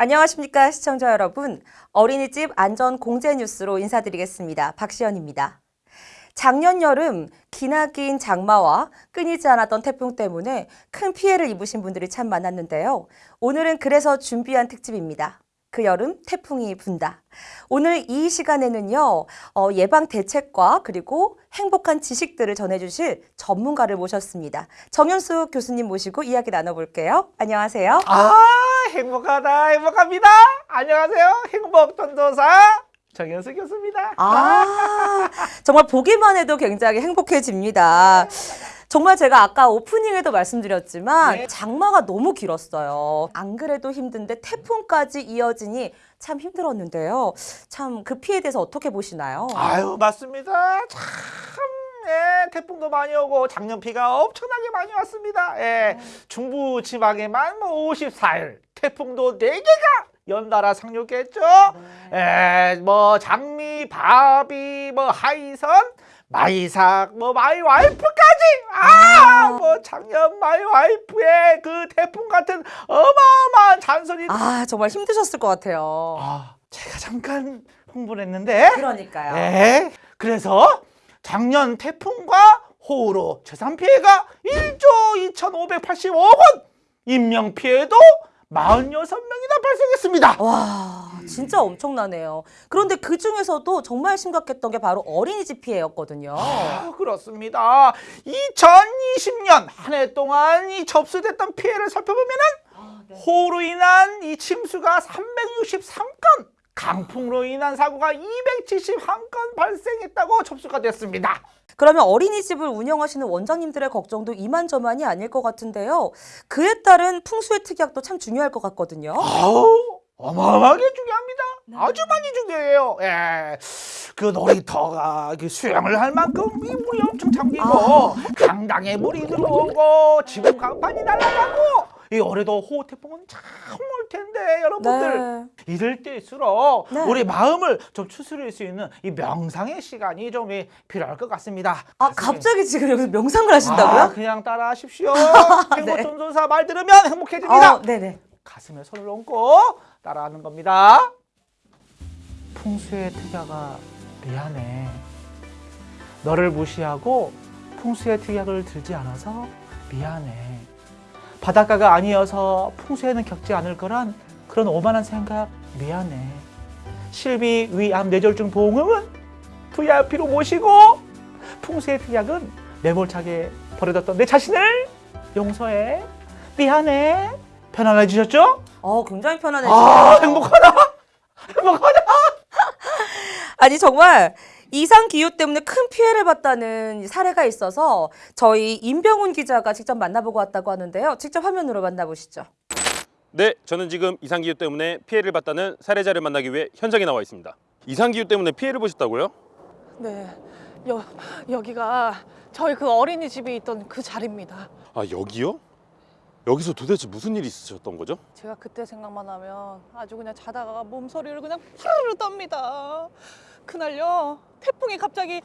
안녕하십니까 시청자 여러분. 어린이집 안전 공제 뉴스로 인사드리겠습니다. 박시연입니다. 작년 여름 기나 긴 장마와 끊이지 않았던 태풍 때문에 큰 피해를 입으신 분들이 참 많았는데요. 오늘은 그래서 준비한 특집입니다. 그 여름 태풍이 분다. 오늘 이 시간에는요, 어, 예방 대책과 그리고 행복한 지식들을 전해주실 전문가를 모셨습니다. 정현수 교수님 모시고 이야기 나눠볼게요. 안녕하세요. 아 행복하다 행복합니다 안녕하세요 행복 전도사 정현수 교수입니다 아, 정말 보기만 해도 굉장히 행복해집니다. 정말 제가 아까 오프닝에도 말씀드렸지만 네. 장마가 너무 길었어요. 안 그래도 힘든데 태풍까지 이어지니 참 힘들었는데요. 참 그 피해에 대해서 어떻게 보시나요? 아유 맞습니다 참 예, 태풍도 많이 오고 작년 비가 엄청나게 많이 왔습니다 예, 중부 지방에만 뭐 54일 태풍도 4개가 연달아 상륙했죠 예, 뭐 장미, 바비, 뭐 하이선 마이삭, 뭐 my wife까지 아, 뭐 작년 my wife의 그 태풍 같은 어마어마한 잔소리 아, 정말 힘드셨을 것 같아요. 아, 제가 잠깐 홍보를 했는데 그러니까요. 네. 그래서 작년 태풍과 호우로 재산 피해가 1조 2,585억 원, 인명 피해도 46명이나 발생했습니다. 와, 진짜 엄청나네요. 그런데 그 중에서도 정말 심각했던 게 바로 어린이집 피해였거든요. 아, 그렇습니다. 2020년 한 해 동안 이 접수됐던 피해를 살펴보면 은 호우로 인한 이 침수가 363건, 강풍으로 인한 사고가 271건 발생했다고 접수가 됐습니다. 그러면 어린이집을 운영하시는 원장님들의 걱정도 이만저만이 아닐 것 같은데요. 그에 따른 풍수의 특약도 참 중요할 것 같거든요. 아우 어마어마하게 중요합니다. 아주 많이 중요해요. 예. 그 놀이터가 그 수영을 할 만큼 이 물이 엄청 잠기고 강당에 물이 들어오고 지붕 강판이 날아가고 이 올해도 호우 태풍은 참 올 텐데 여러분들 네. 이럴 때일수록 네. 우리 마음을 좀 추스릴 수 있는 이 명상의 시간이 좀 이, 필요할 것 같습니다. 아, 갑자기 지금 여기서 명상을 아, 하신다고요? 그냥 따라 하십시오. 네. 행복전도사 말 들으면 행복해집니다. 어, 네네. 가슴에 손을 얹고 따라하는 겁니다. 풍수의 특약아 미안해. 너를 무시하고 풍수의 특약을 들지 않아서 미안해. 바닷가가 아니어서 풍수에는 겪지 않을 거란 그런 오만한 생각 미안해. 실비 위암 뇌졸중 보험금은 VIP로 모시고 풍수의 특약은 매몰차게 버려뒀던 내 자신을 용서해. 미안해. 편안해지셨죠? 어, 굉장히 편안해지네요. 아 행복하다 행복하다 아니 정말 이상 기후 때문에 큰 피해를 봤다는 사례가 있어서 저희 임병훈 기자가 직접 만나보고 왔다고 하는데요. 직접 화면으로 만나보시죠. 네, 저는 지금 이상 기후 때문에 피해를 봤다는 사례자를 만나기 위해 현장에 나와 있습니다. 이상 기후 때문에 피해를 보셨다고요? 네, 여, 여기가 저희 그 어린이집이 있던 그 자리입니다. 아, 여기요? 여기서 도대체 무슨 일이 있으셨던 거죠? 제가 그때 생각만 하면 아주 그냥 자다가 몸서리를 그냥 푸르르 떱니다. 그날요, 태풍이 갑자기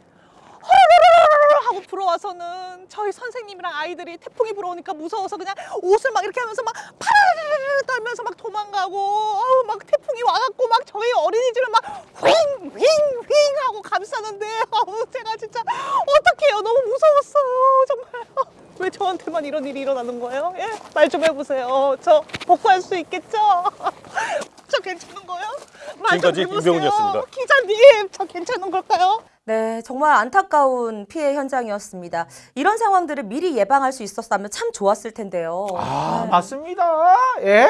허르르르르 하고 불어와서는 저희 선생님이랑 아이들이 태풍이 불어오니까 무서워서 그냥 옷을 막 이렇게 하면서 막 파르르르 떨면서 막 도망가고 아우 막 태풍이 와갖고 막 저희 어린이집을 막 휑 휑 휑 하고 감싸는데 아우 제가 진짜 어떡해요 너무 무서웠어요 정말 왜 저한테만 이런 일이 일어나는 거예요? 예? 말 좀 해보세요 저 복구할 수 있겠죠? 저 괜찮은 거요? 말좀 지금까지 해보세요. 김병훈이었습니다. 기자님 저 괜찮은 걸까요? 네, 정말 안타까운 피해 현장이었습니다. 이런 상황들을 미리 예방할 수 있었다면 참 좋았을 텐데요. 아 네. 맞습니다 예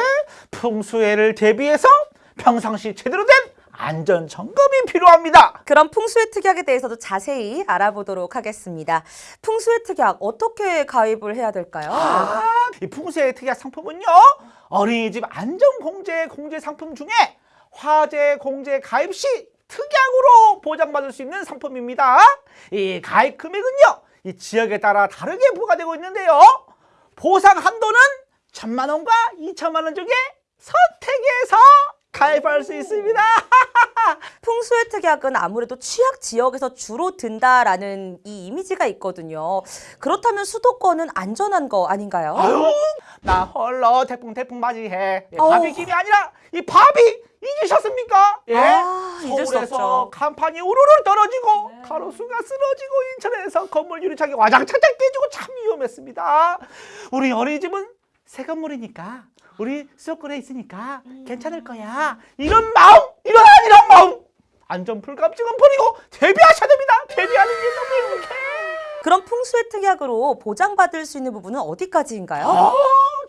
풍수해를 대비해서 평상시 제대로 된 안전 점검이 필요합니다 그럼 풍수의 특약에 대해서도 자세히 알아보도록 하겠습니다. 풍수의 특약 어떻게 가입을 해야 될까요? 아, 이 풍수의 특약 상품은요 어린이집 안전공제 공제 상품 중에 화재 공제 가입 시 특약으로 보장받을 수 있는 상품입니다. 이 가입 금액은요 이 지역에 따라 다르게 부과되고 있는데요. 보상 한도는 천만 원과 이천만 원 중에 선택해서 가입할 수 있습니다. 풍수의 특약은 아무래도 취약 지역에서 주로 든다라는 이 이미지가 있거든요. 그렇다면 수도권은 안전한 거 아닌가요? 아유, 나 헐러 태풍 태풍 맞이해. 예, 어우. 바비김이 아니라 이 밥이 잊으셨습니까? 예? 아, 서울에서. 간판이 우르르 떨어지고 가로수가 쓰러지고 인천에서 건물 유리창이 와장 창창 깨지고 참 위험했습니다. 우리 어린이집은 새 건물이니까 우리 수도권에 있으니까 괜찮을 거야. 이런 마음, 이런 이런 마음. 안전 불감증은 버리고 대비하셔야 됩니다. 대비하는 게 너무 행복해. 그럼 풍수의 특약으로 보장받을 수 있는 부분은 어디까지인가요? 아,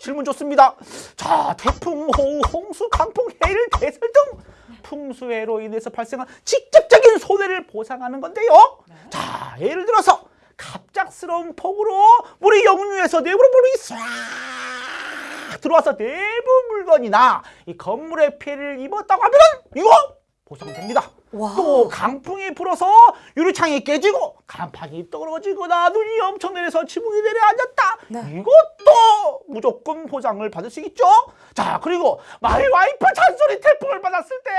질문 좋습니다. 자, 태풍, 호우, 홍수, 강풍, 해일, 대설 등 풍수해로 인해서 발생한 직접적인 손해를 보상하는 건데요. 자, 예를 들어서 갑작스러운 폭우로 물이 역류해서 내부로 물이 싹 들어와서 내부 물건이나 이 건물에 피해를 입었다고 하면 이거 보상됩니다. 와. 또 강풍이 불어서 유리창이 깨지고 간판이 떨어지거나 눈이 엄청 내려서 지붕이 내려앉았다. 네. 이것도 무조건 보장을 받을 수 있죠. 자 그리고 my wife 잔소리 태풍을 받았을 때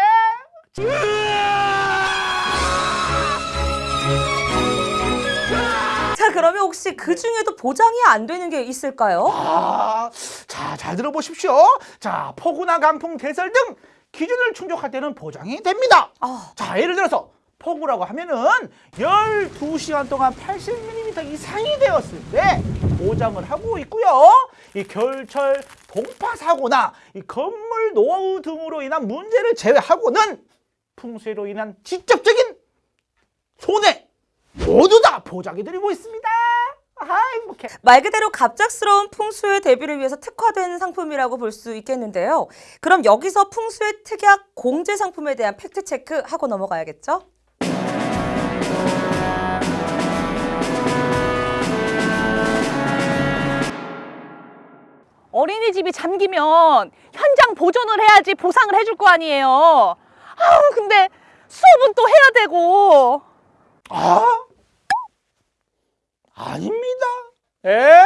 자, 그러면 혹시 그 중에도 보장이 안 되는 게 있을까요? 아, 자, 잘 들어보십시오. 자, 폭우나 강풍, 대설 등 기준을 충족할 때는 보장이 됩니다. 아. 자, 예를 들어서 폭우라고 하면은 12시간 동안 80mm 이상이 되었을 때 보장을 하고 있고요. 이 겨울철 동파 사고나 이 건물 노후 등으로 인한 문제를 제외하고는 풍수로 인한 직접적인 손해 모두 다 보장해 드리고 있습니다. 아, 행복해. 말 그대로 갑작스러운 풍수의 대비를 위해서 특화된 상품이라고 볼 수 있겠는데요. 그럼 여기서 풍수의 특약 공제 상품에 대한 팩트 체크 하고 넘어가야겠죠? 어린이집이 잠기면 현장 보존을 해야지 보상을 해줄 거 아니에요. 아우 근데 수업은 또 해야 되고 아? 아닙니다. 에?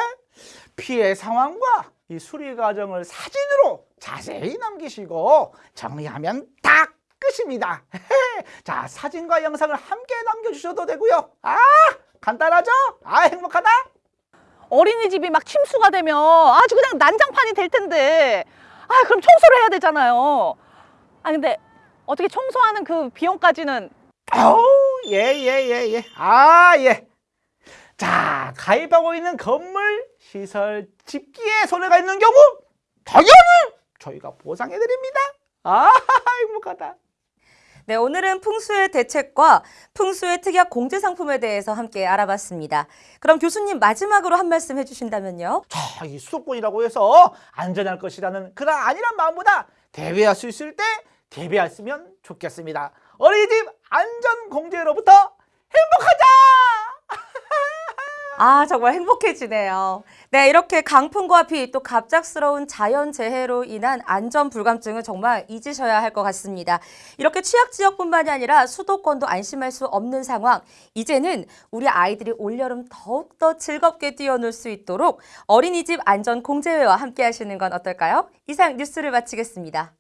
피해 상황과 이 수리 과정을 사진으로 자세히 남기시고 정리하면 딱 끝입니다. 자, 사진과 영상을 함께 남겨주셔도 되고요. 아, 간단하죠? 아, 행복하다? 어린이집이 막 침수가 되면 아주 그냥 난장판이 될 텐데 아 그럼 청소를 해야 되잖아요. 아 근데 어떻게 청소하는 그 비용까지는 아우, 예, 예, 예, 예. 아, 예. 자, 가입하고 있는 건물, 시설, 집기에 손해가 있는 경우, 당연히 저희가 보상해드립니다. 아, 행복하다. 네, 오늘은 풍수의 대책과 풍수의 특약 공제 상품에 대해서 함께 알아봤습니다. 그럼 교수님 마지막으로 한 말씀 해주신다면요. 자, 이 수도권이라고 해서 안전할 것이라는 그런 아니란 마음보다 대비할 수 있을 때 대비했으면 좋겠습니다. 어린이집 안전 공제로부터 행복하자! 아, 정말 행복해지네요. 네, 이렇게 강풍과 비, 또 갑작스러운 자연재해로 인한 안전 불감증은 정말 잊으셔야 할 것 같습니다. 이렇게 취약 지역뿐만이 아니라 수도권도 안심할 수 없는 상황. 이제는 우리 아이들이 올여름 더욱더 즐겁게 뛰어놀 수 있도록 어린이집 안전 공제회와 함께 하시는 건 어떨까요? 이상 뉴스를 마치겠습니다.